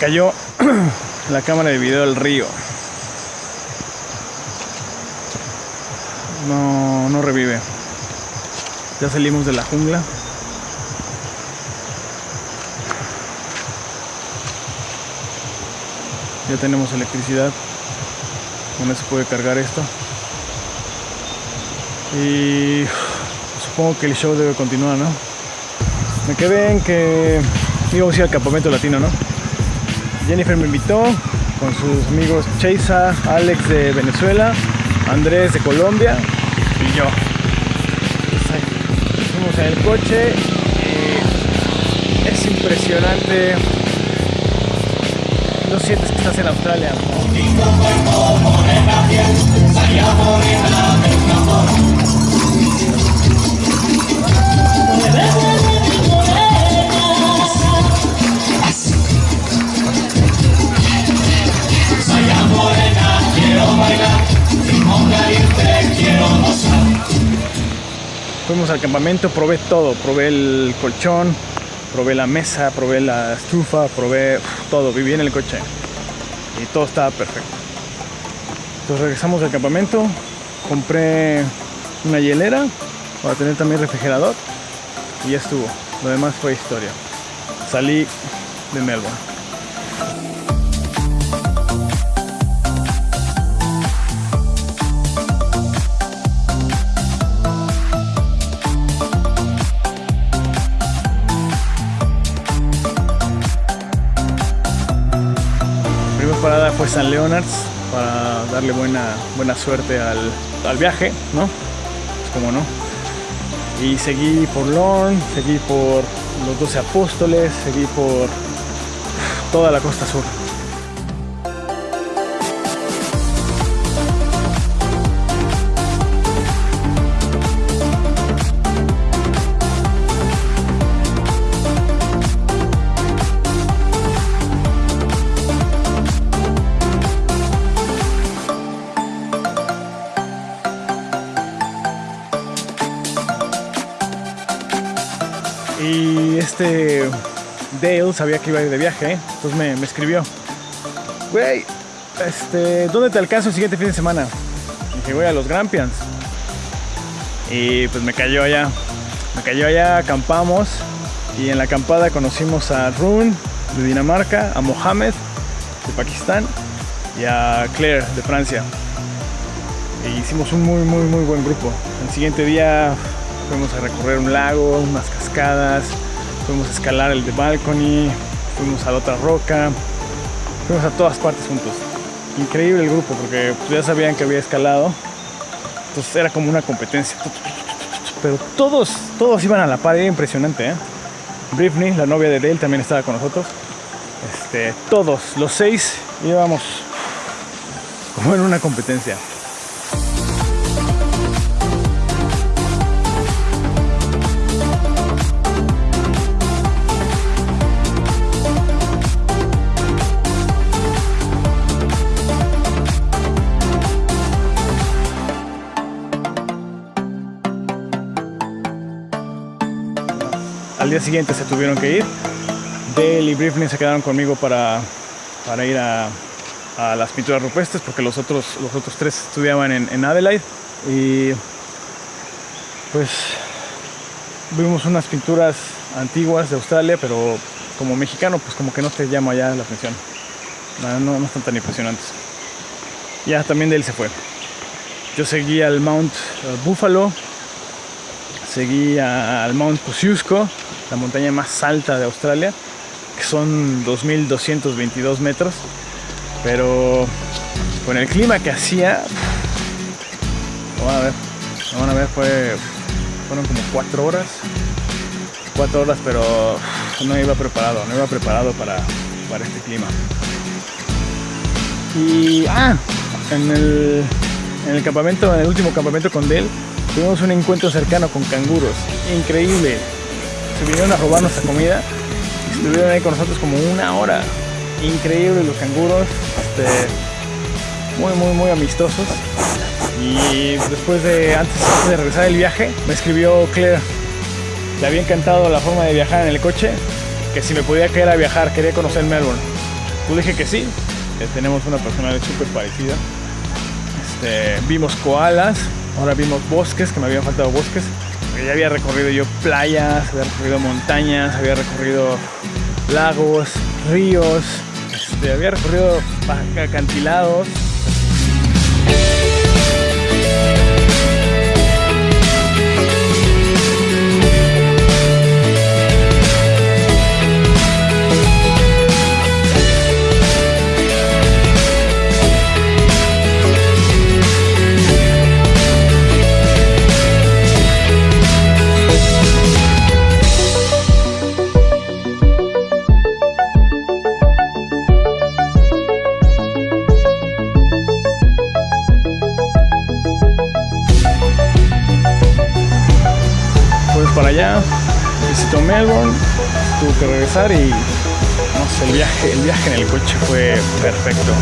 Cayó la cámara de video del río. No, no revive. Ya salimos de la jungla. Ya tenemos electricidad. Con eso puede cargar esto. Y supongo que el show debe continuar, ¿no? Me quedé en que íbamos a ir al campamento latino, ¿no? Jennifer me invitó con sus amigos Cheisa, Alex de Venezuela, Andrés de Colombia y yo. Pues en el coche es impresionante. No sientes que estás en Australia. Fuimos al campamento, probé todo, probé el colchón, probé la mesa, probé la estufa, probé todo, viví en el coche y todo estaba perfecto. Entonces regresamos al campamento, compré una hielera para tener también refrigerador y ya estuvo. Lo demás fue historia. Salí de Melbourne. San Leonards para darle buena, buena suerte al, al viaje, ¿no? Pues como no. Y seguí por Lorne, seguí por los 12 apóstoles, seguí por toda la costa sur. Este Dale sabía que iba a ir de viaje, ¿eh? entonces me, escribió. Güey, este, ¿dónde te alcanzo el siguiente fin de semana? Y dije, voy a los Grampians. Y pues me cayó allá. Me cayó allá, acampamos. Y en la acampada conocimos a Rune de Dinamarca, a Mohamed de Pakistán y a Claire de Francia. E hicimos un muy, muy, muy buen grupo. El siguiente día fuimos a recorrer un lago, unas cascadas, fuimos a escalar el de Balcony, fuimos a la otra roca, fuimos a todas partes juntos. Increíble el grupo porque pues, ya sabían que había escalado, entonces era como una competencia. Pero todos, todos iban a la par, era impresionante. ¿eh? Brittany, la novia de Dale, también estaba con nosotros. Este, todos, los seis, íbamos como en una competencia. Al día siguiente se tuvieron que ir. Dale y Briefling se quedaron conmigo para, para ir a, a las pinturas rupestres porque los otros, los otros tres estudiaban en, en Adelaide. Y pues vimos unas pinturas antiguas de Australia, pero como mexicano, pues como que no te llama ya la atención. No, no, están tan impresionantes. Ya también de él se fue. Yo seguí al Mount eh, Buffalo, seguí al Mount Kosciuszko, la montaña más alta de Australia, que son 2.222 metros, pero con el clima que hacía, lo van a ver, lo van a ver, fue, fueron como cuatro horas, cuatro horas, pero no iba preparado, no iba preparado para, para este clima. Y, ah, en el, en el campamento, en el último campamento con Dell, tuvimos un encuentro cercano con canguros. Increíble. Se vinieron a robar nuestra comida estuvieron ahí con nosotros como una hora. Increíble los canguros. Este, muy, muy, muy amistosos. Y después de, antes, de regresar del viaje, me escribió Claire. Le había encantado la forma de viajar en el coche, que si me podía quedar a viajar, quería conocer Melbourne. Pues dije que sí, eh, tenemos una personalidad súper parecida. Este, vimos koalas, ahora vimos bosques, que me habían faltado bosques. Ya había recorrido yo playas, había recorrido montañas, había recorrido lagos, ríos, este, había recorrido acantilados. Para allá, visitó Melbourne, tuvo que regresar y no sé, el viaje, el viaje en el coche fue perfecto.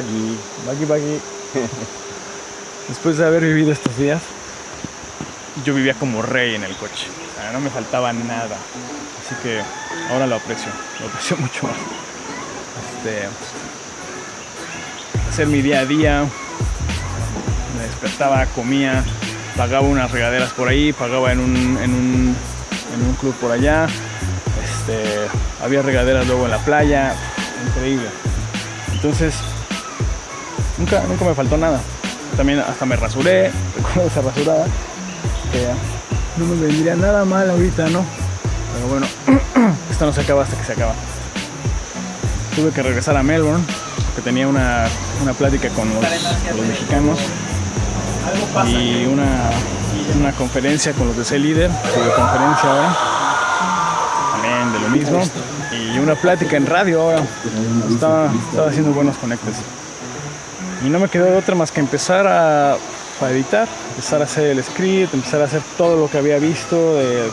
Pagi. Bagi-bagi. Después de haber vivido estos días, yo vivía como rey en el coche. O sea, no me faltaba nada. Así que ahora lo aprecio, lo aprecio mucho más. Este, hacer mi día a día. Me despertaba, comía, pagaba unas regaderas por ahí, pagaba en un, en un, en un club por allá. Este, había regaderas luego en la playa. Increíble. Entonces, nunca, nunca me faltó nada. También hasta me rasuré, recuerdo esa rasurada. Que no me vendría nada mal ahorita, ¿no? Pero bueno, esto no se acaba hasta que se acaba. Tuve que regresar a Melbourne, porque tenía una, una plática con los, con los mexicanos y una, una conferencia con los de C Líder, conferencia ahora, también de lo mismo, y una plática en radio ahora. Estaba, estaba haciendo buenos conectes. Y no me quedó de otra más que empezar a, a editar, empezar a hacer el script, empezar a hacer todo lo que había visto de,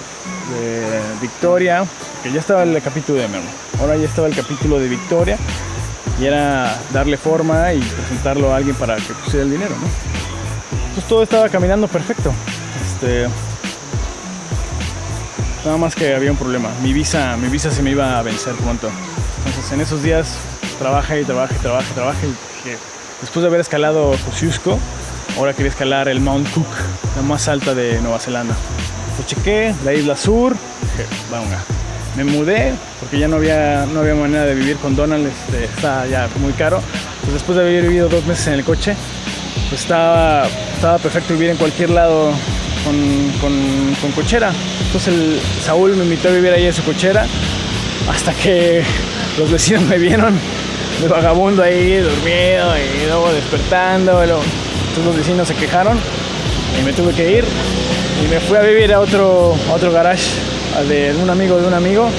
Victoria, que ya estaba el capítulo de Merlo. Ahora ya estaba el capítulo de Victoria y era darle forma y presentarlo a alguien para que pusiera el dinero, ¿no? Entonces todo estaba caminando perfecto. Este, nada más que había un problema. Mi visa, mi visa se me iba a vencer pronto. Entonces en esos días trabaja y trabaja y trabaja y dije, después de haber escalado Kosciuszko, ahora quería escalar el Mount Cook, la más alta de Nueva Zelanda. Lo chequé, la isla sur, dije. Me mudé porque ya no había, no había manera de vivir con Donald, este, está ya muy caro. Entonces, después de haber vivido dos meses en el coche, pues estaba, estaba perfecto vivir en cualquier lado con, con, con cochera. Entonces el, Saúl me invitó a vivir ahí en su cochera hasta que los vecinos me vieron de vagabundo ahí, dormido y luego despertando. Entonces los vecinos se quejaron y me tuve que ir. Y me fui a vivir a otro, otro garage al de un amigo de un amigo.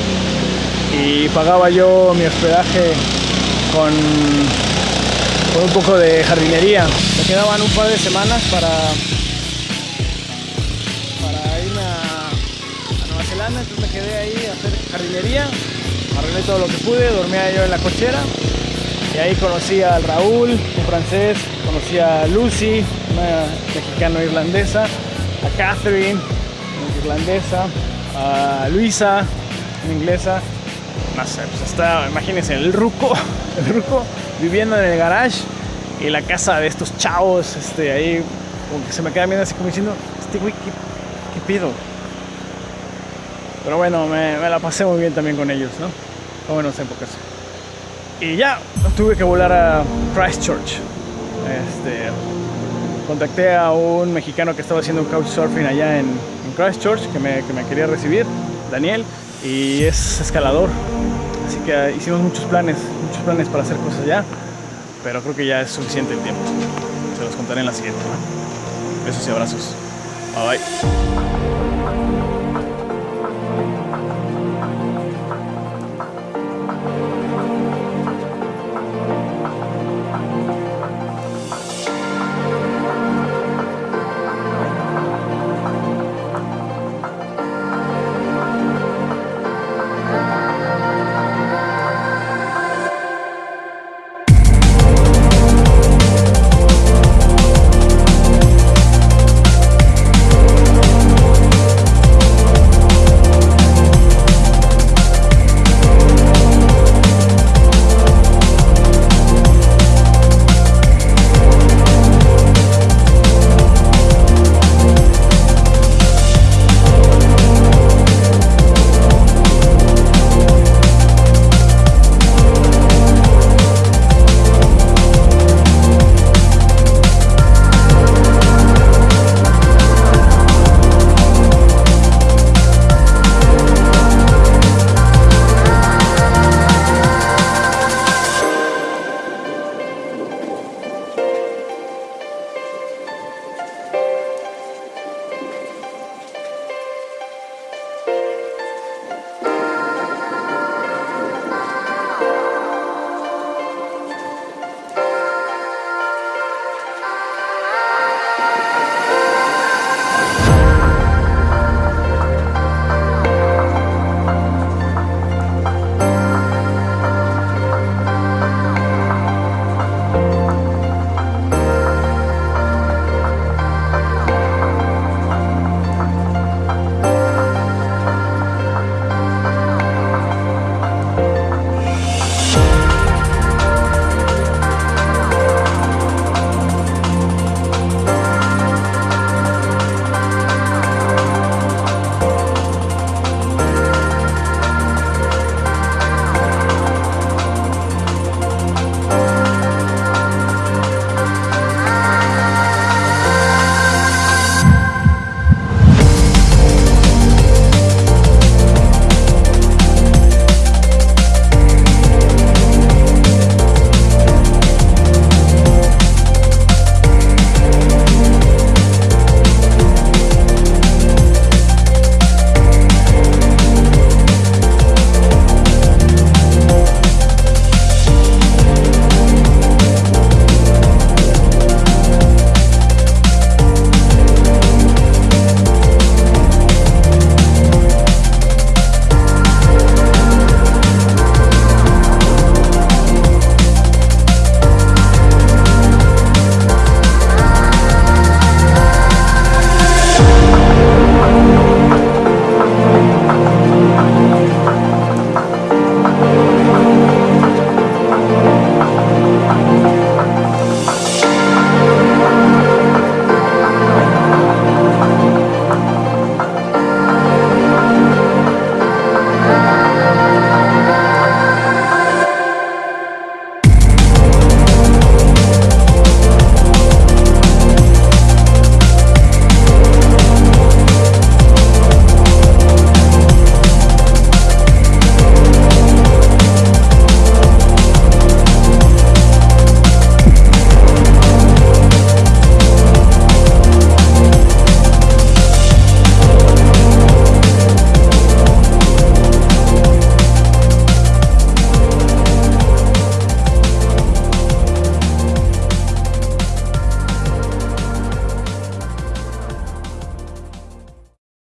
Y pagaba yo mi hospedaje con, con un poco de jardinería. Me quedaban un par de semanas para, para irme a, a Nueva Zelanda, entonces me quedé ahí a hacer jardinería, arreglé todo lo que pude, dormía yo en la cochera ahí conocí al Raúl, un francés, conocí a Lucy, una mexicano-irlandesa, a Catherine, una irlandesa, a Luisa, una inglesa, no sé, pues está, imagínense, el ruco, el ruco viviendo en el garage y la casa de estos chavos, este, ahí como que se me quedan viendo así como diciendo, este güey, ¿qué, pido? Pero bueno, me, la pasé muy bien también con ellos, ¿no? Buenas épocas. Y ya, tuve que volar a Christchurch. Este, contacté a un mexicano que estaba haciendo couchsurfing allá en, Christchurch, que me, que me quería recibir, Daniel, y es escalador. Así que hicimos muchos planes, muchos planes para hacer cosas allá, pero creo que ya es suficiente el tiempo. Se los contaré en la siguiente. Besos y abrazos. Bye bye.